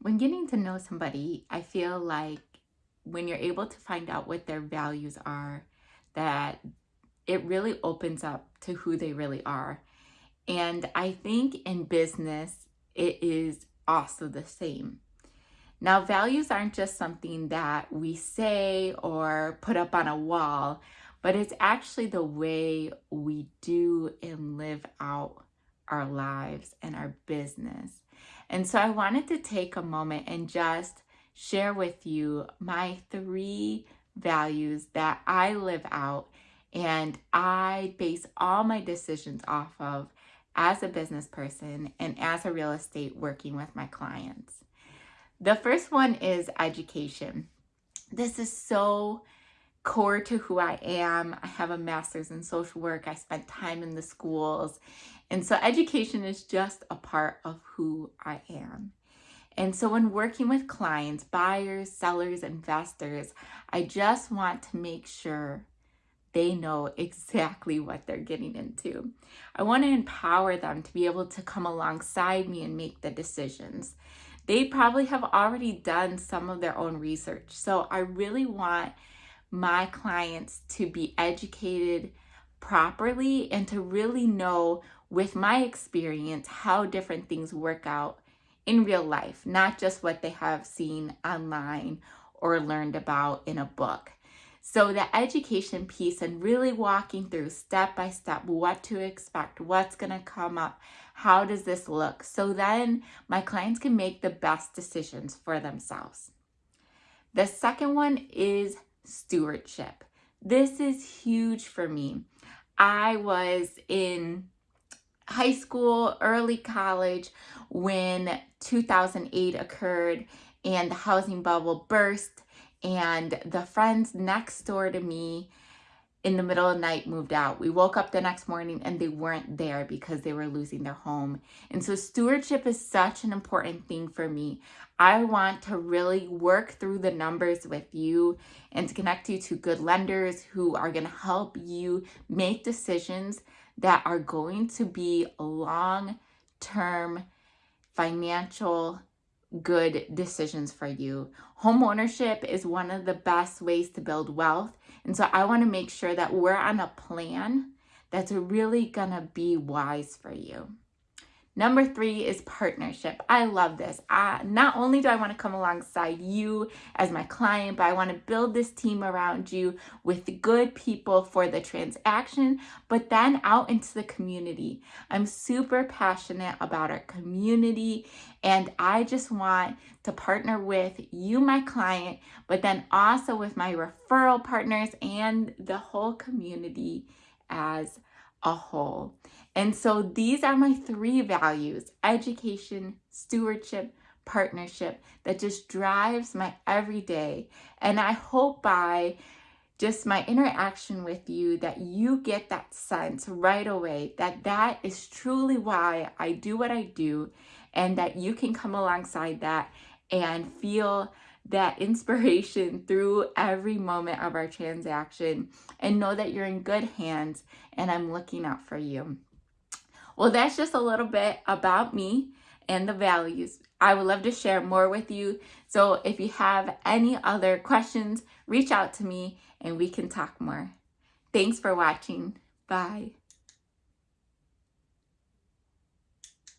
When getting to know somebody, I feel like when you're able to find out what their values are, that it really opens up to who they really are. And I think in business, it is also the same. Now, values aren't just something that we say or put up on a wall, but it's actually the way we do and live out our lives and our business. And so I wanted to take a moment and just share with you my three values that I live out and I base all my decisions off of as a business person and as a real estate working with my clients. The first one is education. This is so core to who I am. I have a master's in social work. I spent time in the schools. And so education is just a part of who I am. And so when working with clients, buyers, sellers, investors, I just want to make sure they know exactly what they're getting into. I want to empower them to be able to come alongside me and make the decisions. They probably have already done some of their own research. So I really want my clients to be educated properly and to really know with my experience how different things work out in real life, not just what they have seen online or learned about in a book. So the education piece and really walking through step by step what to expect, what's going to come up, how does this look? So then my clients can make the best decisions for themselves. The second one is stewardship. This is huge for me. I was in high school, early college when 2008 occurred and the housing bubble burst and the friends next door to me in the middle of the night moved out. We woke up the next morning and they weren't there because they were losing their home. And so stewardship is such an important thing for me. I want to really work through the numbers with you and to connect you to good lenders who are going to help you make decisions that are going to be long-term financial good decisions for you. Home ownership is one of the best ways to build wealth. And so I want to make sure that we're on a plan that's really going to be wise for you. Number three is partnership. I love this. I, not only do I want to come alongside you as my client, but I want to build this team around you with good people for the transaction, but then out into the community. I'm super passionate about our community and I just want to partner with you, my client, but then also with my referral partners and the whole community as a whole. And so these are my three values, education, stewardship, partnership, that just drives my everyday. And I hope by just my interaction with you that you get that sense right away that that is truly why I do what I do and that you can come alongside that and feel that inspiration through every moment of our transaction and know that you're in good hands and I'm looking out for you. Well, that's just a little bit about me and the values. I would love to share more with you. So if you have any other questions, reach out to me and we can talk more. Thanks for watching. Bye.